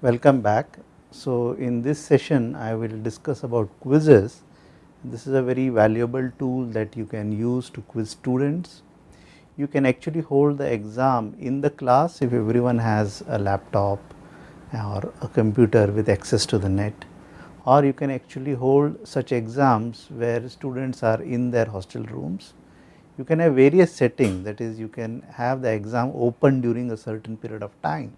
Welcome back. So, in this session I will discuss about quizzes. This is a very valuable tool that you can use to quiz students. You can actually hold the exam in the class if everyone has a laptop or a computer with access to the net or you can actually hold such exams where students are in their hostel rooms. You can have various settings that is you can have the exam open during a certain period of time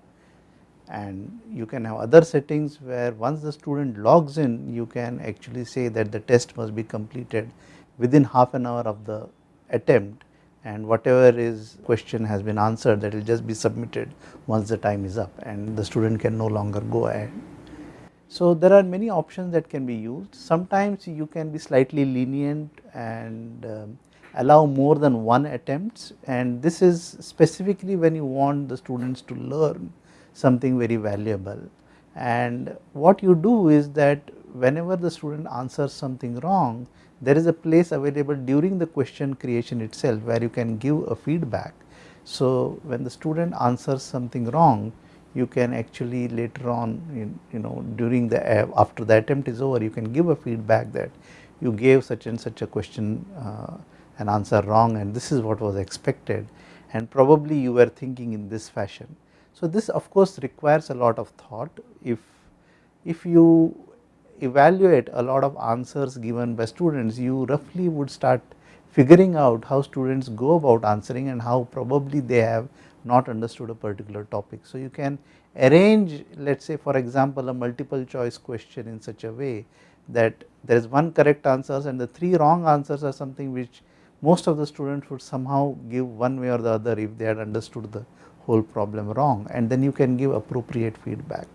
and you can have other settings where once the student logs in you can actually say that the test must be completed within half an hour of the attempt and whatever is question has been answered that will just be submitted once the time is up and the student can no longer go ahead. So there are many options that can be used sometimes you can be slightly lenient and um, allow more than one attempts and this is specifically when you want the students to learn something very valuable and what you do is that whenever the student answers something wrong there is a place available during the question creation itself where you can give a feedback. So when the student answers something wrong you can actually later on you know during the after the attempt is over you can give a feedback that you gave such and such a question uh, an answer wrong and this is what was expected and probably you were thinking in this fashion. So this of course requires a lot of thought if if you evaluate a lot of answers given by students you roughly would start figuring out how students go about answering and how probably they have not understood a particular topic. So you can arrange let us say for example a multiple choice question in such a way that there is one correct answers and the three wrong answers are something which most of the students would somehow give one way or the other if they had understood the whole problem wrong and then you can give appropriate feedback.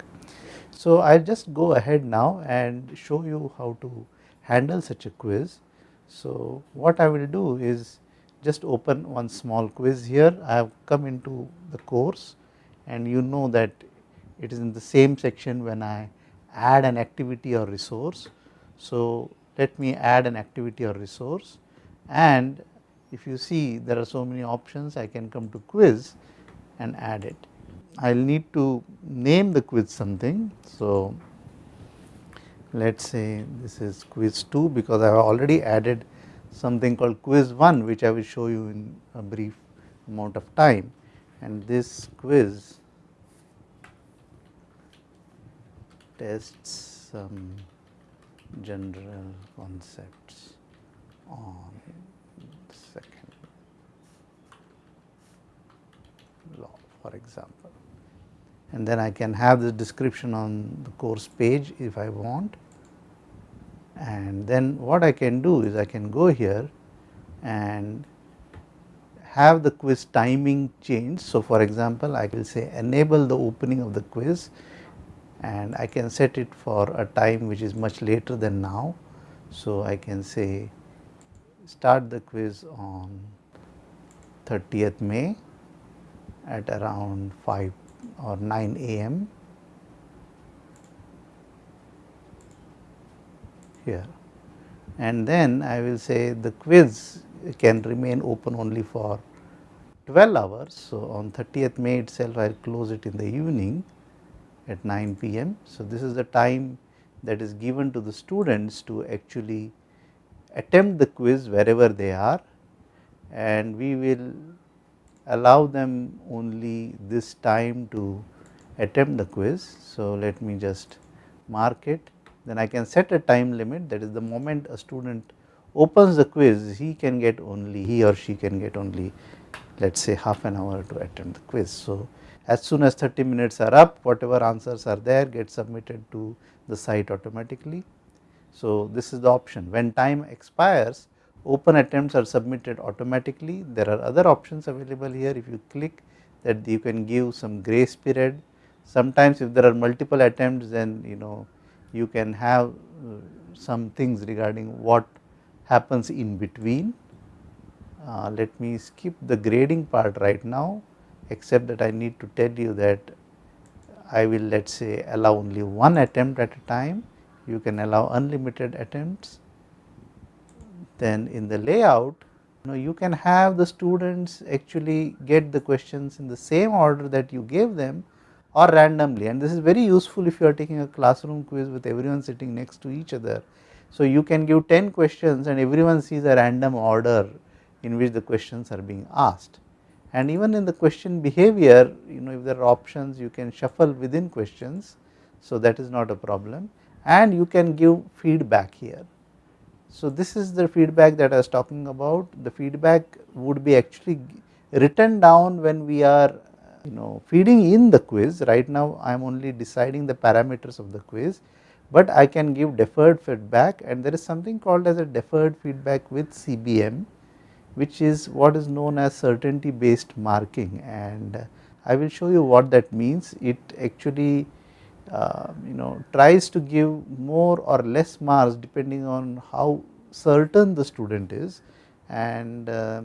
So I will just go ahead now and show you how to handle such a quiz. So what I will do is just open one small quiz here I have come into the course and you know that it is in the same section when I add an activity or resource. So let me add an activity or resource and if you see there are so many options I can come to quiz and add it. I will need to name the quiz something. So let us say this is quiz 2 because I have already added something called quiz 1 which I will show you in a brief amount of time and this quiz tests some general concepts on second law for example and then I can have the description on the course page if I want and then what I can do is I can go here and have the quiz timing change. So, for example, I will say enable the opening of the quiz and I can set it for a time which is much later than now. So, I can say start the quiz on 30th May at around 5 or 9 am here and then I will say the quiz can remain open only for 12 hours. So, on 30th May itself I will close it in the evening at 9 pm. So, this is the time that is given to the students to actually attempt the quiz wherever they are and we will allow them only this time to attempt the quiz. So, let me just mark it then I can set a time limit that is the moment a student opens the quiz he can get only he or she can get only let us say half an hour to attempt the quiz. So, as soon as 30 minutes are up whatever answers are there get submitted to the site automatically. So, this is the option when time expires open attempts are submitted automatically there are other options available here if you click that you can give some grace period sometimes if there are multiple attempts then you know you can have uh, some things regarding what happens in between. Uh, let me skip the grading part right now except that I need to tell you that I will let us say allow only one attempt at a time, you can allow unlimited attempts. Then in the layout you know you can have the students actually get the questions in the same order that you gave them or randomly and this is very useful if you are taking a classroom quiz with everyone sitting next to each other. So you can give 10 questions and everyone sees a random order in which the questions are being asked and even in the question behavior you know if there are options you can shuffle within questions so that is not a problem and you can give feedback here. So this is the feedback that I was talking about. The feedback would be actually written down when we are you know feeding in the quiz. Right now I am only deciding the parameters of the quiz but I can give deferred feedback. And there is something called as a deferred feedback with CBM which is what is known as certainty based marking. And I will show you what that means. It actually uh, you know tries to give more or less marks depending on how certain the student is. And uh,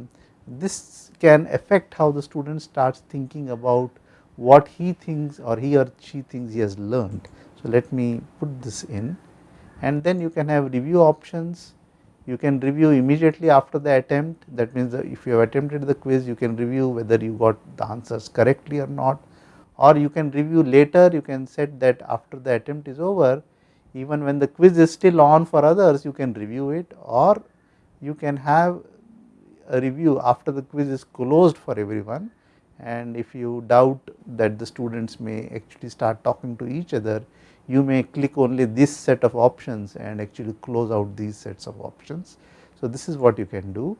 this can affect how the student starts thinking about what he thinks or he or she thinks he has learned. So, let me put this in. And then you can have review options, you can review immediately after the attempt. That means if you have attempted the quiz you can review whether you got the answers correctly or not or you can review later you can set that after the attempt is over even when the quiz is still on for others you can review it or you can have a review after the quiz is closed for everyone and if you doubt that the students may actually start talking to each other you may click only this set of options and actually close out these sets of options. So, this is what you can do.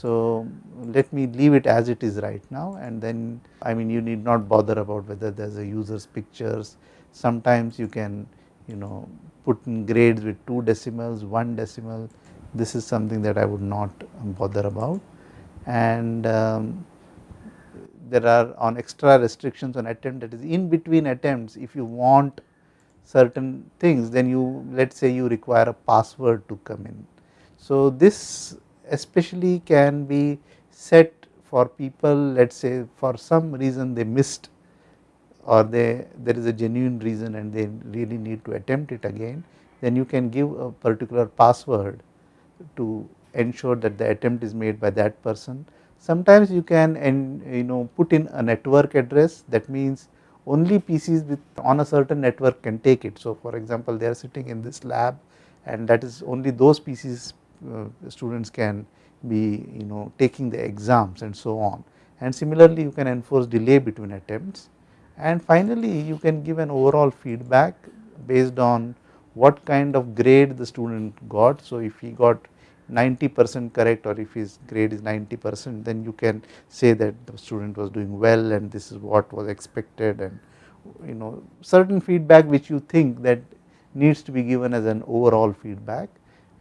So, let me leave it as it is right now and then I mean you need not bother about whether there is a user's pictures. Sometimes you can you know put in grades with 2 decimals 1 decimal. This is something that I would not bother about. And um, there are on extra restrictions on attempt that is in between attempts if you want certain things then you let us say you require a password to come in. So this especially can be set for people let us say for some reason they missed or they there is a genuine reason and they really need to attempt it again then you can give a particular password to ensure that the attempt is made by that person. Sometimes you can and you know put in a network address that means only PCs with on a certain network can take it. So for example they are sitting in this lab and that is only those PCs Uh, students can be you know taking the exams and so on. And similarly you can enforce delay between attempts. And finally you can give an overall feedback based on what kind of grade the student got. So if he got 90 percent correct or if his grade is 90 percent then you can say that the student was doing well and this is what was expected. And you know certain feedback which you think that needs to be given as an overall feedback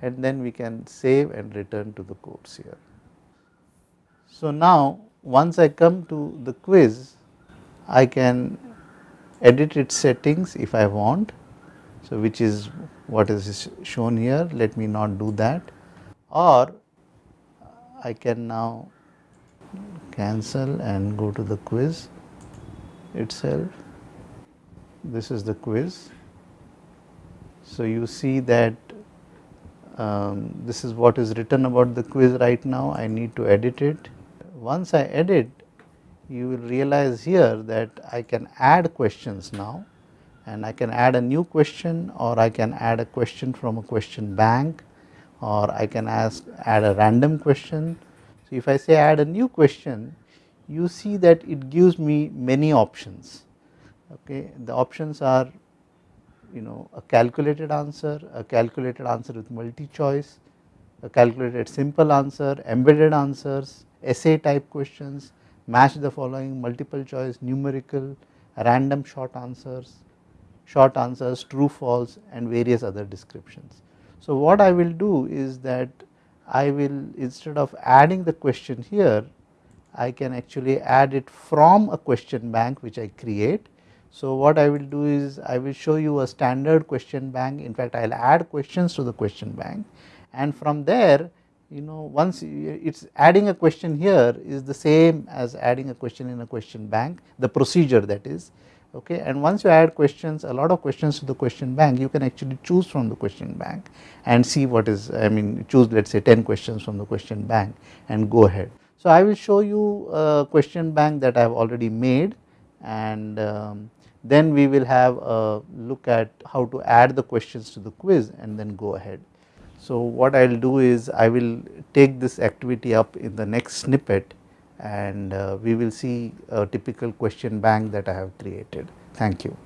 and then we can save and return to the course here. So now once I come to the quiz I can edit its settings if I want so which is what is shown here let me not do that or I can now cancel and go to the quiz itself. This is the quiz. So, you see that um, this is what is written about the quiz right now I need to edit it. Once I edit you will realize here that I can add questions now and I can add a new question or I can add a question from a question bank or I can ask add a random question. So, if I say add a new question you see that it gives me many options okay the options are you know a calculated answer a calculated answer with multi choice a calculated simple answer embedded answers essay type questions match the following multiple choice numerical random short answers short answers true false and various other descriptions so, what I will do is that I will instead of adding the question here I can actually add it from a question bank which I create. So, what I will do is I will show you a standard question bank. In fact I will add questions to the question bank. And from there you know once it is adding a question here is the same as adding a question in a question bank the procedure that is okay? And once you add questions a lot of questions to the question bank you can actually choose from the question bank and see what is I mean choose let us say 10 questions from the question bank and go ahead. So I will show you a question bank that I have already made. And um, then we will have a look at how to add the questions to the quiz and then go ahead. So, what I will do is I will take this activity up in the next snippet and uh, we will see a typical question bank that I have created. Thank you.